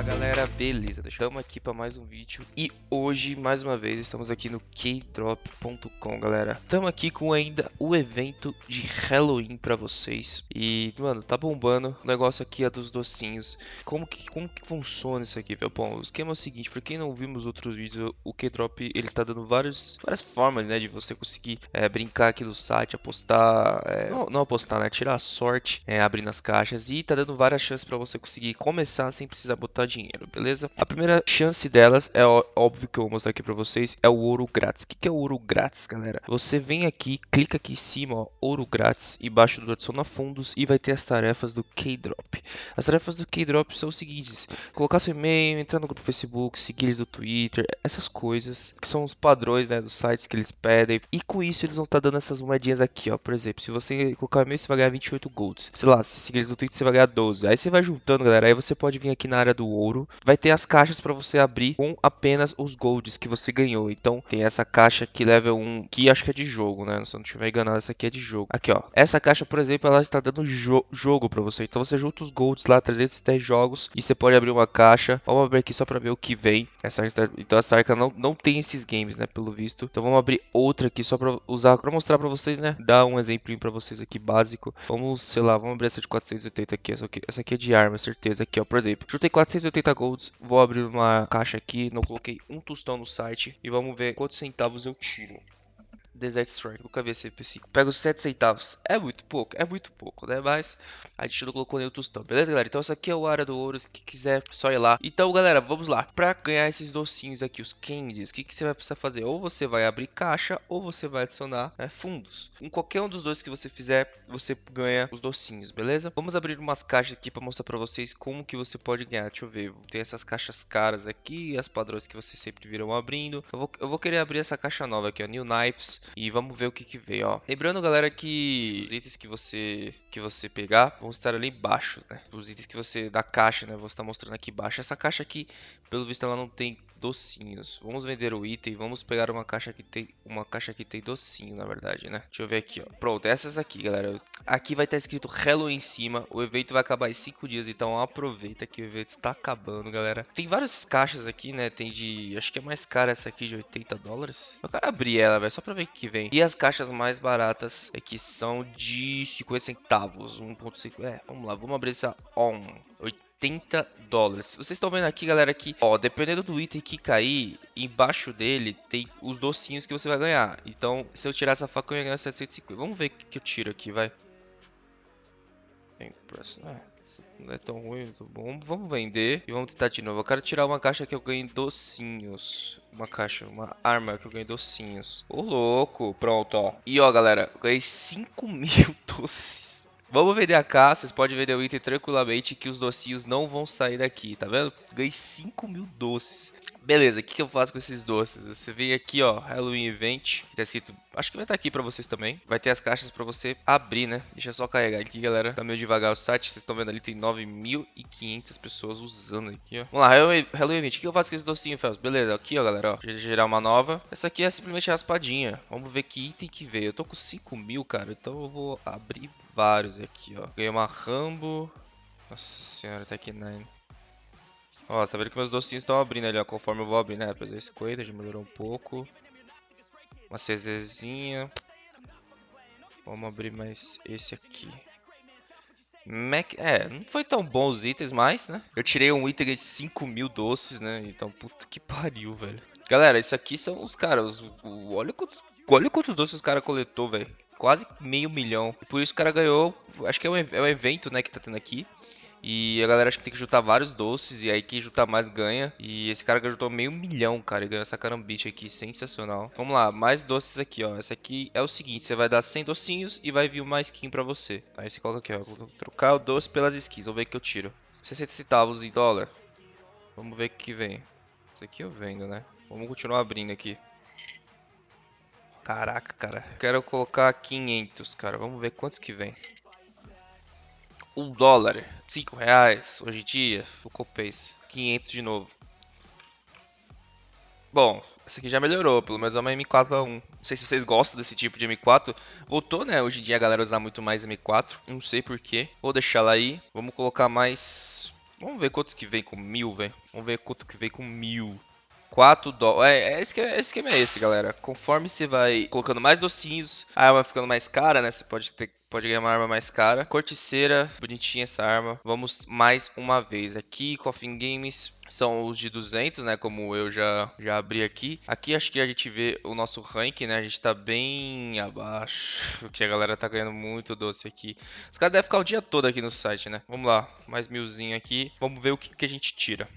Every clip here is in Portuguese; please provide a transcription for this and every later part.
Fala galera, beleza? Estamos aqui para mais um vídeo e hoje, mais uma vez, estamos aqui no kdrop.com, galera. Estamos aqui com ainda o evento de Halloween para vocês e, mano, tá bombando. O negócio aqui é dos docinhos. Como que, como que funciona isso aqui, velho? Bom, o esquema é o seguinte, para quem não viu os outros vídeos, o Kdrop, ele está dando vários, várias formas, né, de você conseguir é, brincar aqui no site, apostar, é, não, não, apostar, né, tirar a sorte é, abrindo as caixas e tá dando várias chances para você conseguir começar sem precisar botar dinheiro, beleza? A primeira chance delas é óbvio que eu vou mostrar aqui para vocês, é o ouro grátis. O que, é o ouro grátis, galera? Você vem aqui, clica aqui em cima, ó, ouro grátis, embaixo do adiciona fundos e vai ter as tarefas do K-Drop. As tarefas do K-Drop são os seguintes: colocar seu e-mail, entrar no grupo do Facebook, seguir eles no Twitter, essas coisas que são os padrões, né, dos sites que eles pedem. E com isso eles vão estar tá dando essas moedinhas aqui, ó. Por exemplo, se você colocar e-mail, você vai ganhar 28 golds. Sei lá, se seguir eles no Twitter, você vai ganhar 12. Aí você vai juntando, galera. Aí você pode vir aqui na área do ouro. Vai ter as caixas para você abrir com apenas os golds que você ganhou. Então tem essa caixa aqui level 1, que acho que é de jogo, né? Se eu não estiver enganado, essa aqui é de jogo. Aqui, ó. Essa caixa, por exemplo, ela está dando jo jogo para você. Então você junta os golds lá, 310 jogos, e você pode abrir uma caixa. Vamos abrir aqui só para ver o que vem. Essa então essa arca não, não tem esses games, né? Pelo visto. Então vamos abrir outra aqui só para usar, para mostrar para vocês, né? Dar um exemplo para vocês aqui básico. Vamos, sei lá, vamos abrir essa de 480 aqui. Essa aqui, essa aqui é de arma, certeza. Aqui, ó. Por exemplo, juntei 480 golds. Vou abrir uma caixa aqui. Não coloquei um tostão no site. E vamos ver quantos centavos eu tiro. Desert Strike, nunca vi esse P5. Pega os 7 centavos. É muito pouco, é muito pouco, né? Mas a gente não colocou o tostão, beleza, galera? Então essa aqui é o área do ouro, se quiser, só ir lá. Então, galera, vamos lá. Pra ganhar esses docinhos aqui, os candies, o que, que você vai precisar fazer? Ou você vai abrir caixa, ou você vai adicionar né, fundos. Em qualquer um dos dois que você fizer, você ganha os docinhos, beleza? Vamos abrir umas caixas aqui pra mostrar pra vocês como que você pode ganhar. Deixa eu ver, tem essas caixas caras aqui, as padrões que vocês sempre viram abrindo. Eu vou, eu vou querer abrir essa caixa nova aqui, ó, New Knives. E vamos ver o que que veio, ó. Lembrando, galera, que os itens que você que você pegar vão estar ali embaixo, né? Os itens que você da caixa, né? Vou estar mostrando aqui embaixo. Essa caixa aqui, pelo visto, ela não tem docinhos. Vamos vender o item, vamos pegar uma caixa que tem uma caixa que tem docinho, na verdade, né? Deixa eu ver aqui, ó. Pronto, essas aqui, galera. Aqui vai estar escrito Hello em cima. O evento vai acabar em 5 dias, então aproveita que o evento tá acabando, galera. Tem várias caixas aqui, né? Tem de, acho que é mais cara essa aqui de 80 dólares. Eu quero abrir ela, velho, só pra ver que vem. E as caixas mais baratas aqui são de 50 centavos, 1.5. É, vamos lá, vamos abrir essa ON. 80 dólares. Vocês estão vendo aqui, galera, que, ó, dependendo do item que cair, embaixo dele tem os docinhos que você vai ganhar. Então, se eu tirar essa faca, eu ia ganhar 750. Vamos ver o que eu tiro aqui, vai. Não é tão ruim, tá bom. Vamos vender e vamos tentar de novo. Eu quero tirar uma caixa que eu ganhei docinhos. Uma caixa, uma arma que eu ganhei docinhos. Ô, louco. Pronto, ó. E, ó, galera, eu ganhei 5 mil doces. Vamos vender a casa, vocês podem vender o item tranquilamente que os docinhos não vão sair daqui, tá vendo? Ganhei 5 mil doces. Beleza, o que, que, eu faço com esses doces? Você vem aqui, ó, Halloween Event, que tá escrito, acho que vai estar tá aqui pra vocês também. Vai ter as caixas pra você abrir, né? Deixa eu só carregar aqui, galera. Tá meio devagar o site, vocês estão vendo ali, tem 9.500 pessoas usando aqui, ó. Vamos lá, Halloween Event, o que eu faço com esse docinho, Fels? Beleza, aqui, ó, galera, ó. Deixa eu gerar uma nova. Essa aqui é simplesmente raspadinha. Vamos ver que item que veio. Eu tô com 5 mil, cara, então eu vou abrir vários aqui, ó. Ganhei uma Rambo. Nossa senhora, tá aqui 9. Ó, tá vendo que meus docinhos estão abrindo ali, ó, conforme eu vou abrindo, né? Depois a Squater já melhorou um pouco. Uma CZzinha. Vamos abrir mais esse aqui. Mac... É, não foi tão bom os itens, mas, né? Eu tirei um item de 5 mil doces, né? Então, puta que pariu, velho. Galera, isso aqui são os caras. Olha quantos, olha quantos doces os caras coletou, velho. Quase meio milhão. E por isso o cara ganhou. Acho que é um, é um evento, né, que tá tendo aqui. E a galera acha que tem que juntar vários doces, e aí quem juntar mais ganha. E esse cara juntou meio milhão, cara, e ganhou essa carambite aqui, sensacional. Vamos lá, mais doces aqui, ó. Essa aqui é o seguinte, você vai dar 100 docinhos e vai vir uma skin pra você. Aí você coloca aqui, ó, vou trocar o doce pelas skins, vamos ver o que eu tiro. 60 centavos em dólar. Vamos ver o que vem. Isso aqui eu vendo, né? Vamos continuar abrindo aqui. Caraca, cara. Quero colocar 500, cara. Vamos ver quantos que vem um dólar, cinco reais, hoje em dia, o Copace, 500 de novo. Bom, essa aqui já melhorou, pelo menos é uma M4A1. Não sei se vocês gostam desse tipo de M4. Voltou, né? Hoje em dia a galera usa muito mais M4, não sei porquê. Vou deixar ela aí. Vamos colocar mais Vamos ver quantos que vem com mil, velho. Vamos ver quanto que vem com mil. 4 dólares. É, é, esquema, é, esquema é esse, galera. Conforme você vai colocando mais docinhos, a arma ficando mais cara, né? Você pode ter pode ganhar uma arma mais cara. Corticeira, bonitinha essa arma. Vamos mais uma vez. Aqui, Coffin Games são os de 200, né? Como eu já, já abri aqui. Aqui acho que a gente vê o nosso rank, né? A gente tá bem abaixo, porque a galera tá ganhando muito doce aqui. Os caras devem ficar o dia todo aqui no site, né? Vamos lá, mais milzinho aqui. Vamos ver o que, que a gente tira.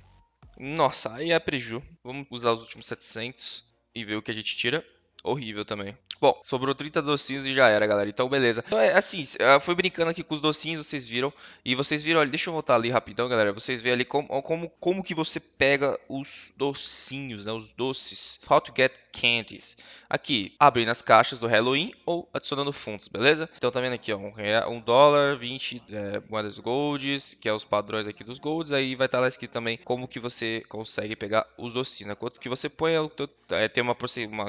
Nossa, aí é preju. Vamos usar os últimos 700 e ver o que a gente tira. Horrível também. Bom, sobrou 30 docinhos e já era, galera. Então, beleza. Então, é assim, eu fui brincando aqui com os docinhos, vocês viram. E vocês viram ali, deixa eu voltar ali rapidão, galera. Vocês veem ali como, como, como que você pega os docinhos, né? Os doces. How to get candies. Aqui, abrindo as caixas do Halloween ou adicionando fundos, beleza? Então, tá vendo aqui, ó. Um, um dólar, 20 é, moedas golds, que é os padrões aqui dos golds. Aí vai estar tá lá escrito também como que você consegue pegar os docinhos, né? Quanto que você põe, é, tem uma, uma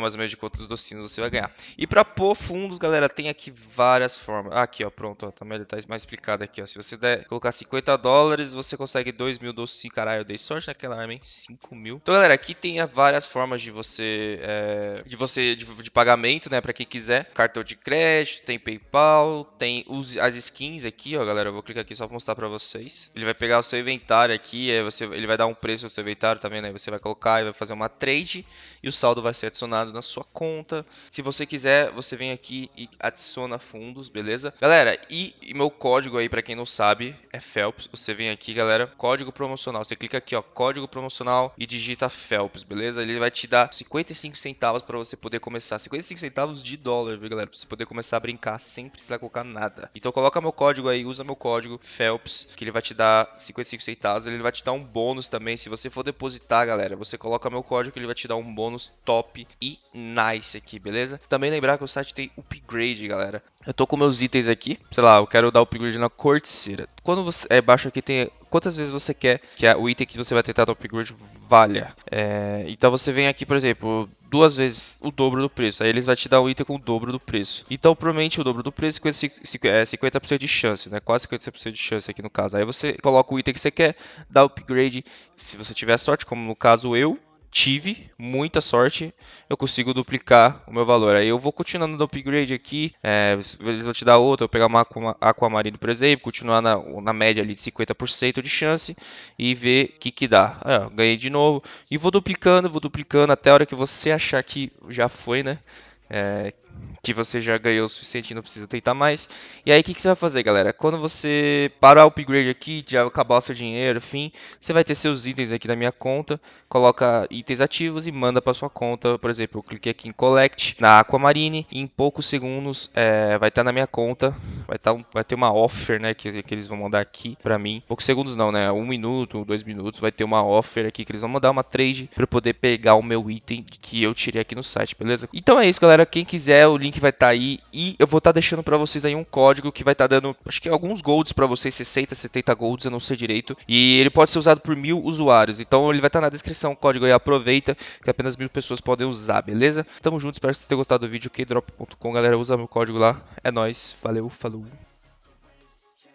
mais ou menos de quantos docinhos você vai ganhar. E para pôr fundos, galera, tem aqui várias formas. Ah, aqui, ó, pronto, ó, também tá mais explicado aqui, ó. Se você der, colocar 50 dólares, você consegue 2 mil doces. Caralho, eu dei sorte naquela arma, hein? 5 mil. Então, galera, aqui tem várias formas de você, é, de você, de, de, pagamento, né, para quem quiser. Cartão de crédito, tem PayPal, tem os, as skins aqui, ó, galera. Eu vou clicar aqui só pra mostrar pra vocês. Ele vai pegar o seu inventário aqui, é, você, ele vai dar um preço no seu inventário também, né? Você vai colocar e vai fazer uma trade e o saldo vai ser adicionado na sua conta. Se você quiser, você vem aqui e adiciona fundos, beleza? Galera, e, e meu código aí, para quem não sabe, é Phelps. Você vem aqui, galera, código promocional. Você clica aqui, ó, código promocional e digita Phelps, beleza? Ele vai te dar 55 centavos para você poder começar. 55 centavos de dólar, viu, galera? Pra você poder começar a brincar sem precisar colocar nada. Então coloca meu código aí, usa meu código Phelps, que ele vai te dar 55 centavos. Ele vai te dar um bônus também. Se você for depositar, galera, você coloca meu código que ele vai te dar um bônus top e nice aqui, beleza? Também lembrar que o site tem upgrade, galera. Eu tô com meus itens aqui, sei lá, eu quero dar upgrade na corticeira. Quando você é baixo aqui tem quantas vezes você quer que o item que você vai tentar dar upgrade valha. É, então você vem aqui, por exemplo, duas vezes o dobro do preço. Aí eles vão te dar um item com o dobro do preço. Então, provavelmente o dobro do preço é 50% de chance, né? Quase 50% de chance aqui no caso. Aí você coloca o item que você quer, dá upgrade. Se você tiver sorte, como no caso eu, tive muita sorte, eu consigo duplicar o meu valor. Aí eu vou continuando no upgrade aqui, é, eles vão te dar outra, eu pegar uma Aquamarine, por exemplo, continuar na, na média ali de 50% de chance e ver o que que dá. Ó, ganhei de novo e vou duplicando, vou duplicando até a hora que você achar que já foi, né? É, que você já ganhou o suficiente e não precisa tentar mais. E aí o que, que, você vai fazer, galera? Quando você parar o upgrade aqui, já acabar o seu dinheiro, enfim, você vai ter seus itens aqui na minha conta, coloca itens ativos e manda para sua conta. Por exemplo, eu cliquei aqui em Collect na Aquamarine e em poucos segundos é, vai estar tá na minha conta, vai, tá um, vai ter uma offer, né, que, que eles vão mandar aqui para mim. Poucos segundos não, né? Um minuto, dois minutos, vai ter uma offer aqui que eles vão mandar uma trade para poder pegar o meu item que eu tirei aqui no site, beleza? Então é isso, galera. Quem quiser, o link vai estar tá aí e eu vou estar tá deixando para vocês aí um código que vai estar tá dando, acho que alguns golds para vocês, 60, 70 golds, eu não sei direito. E ele pode ser usado por mil usuários, então ele vai estar tá na descrição o código aí, aproveita que apenas mil pessoas podem usar, beleza? Tamo junto, espero que vocês tenham gostado do vídeo, kdrop.com, galera, usa meu código lá, é nóis, valeu, falou. Hello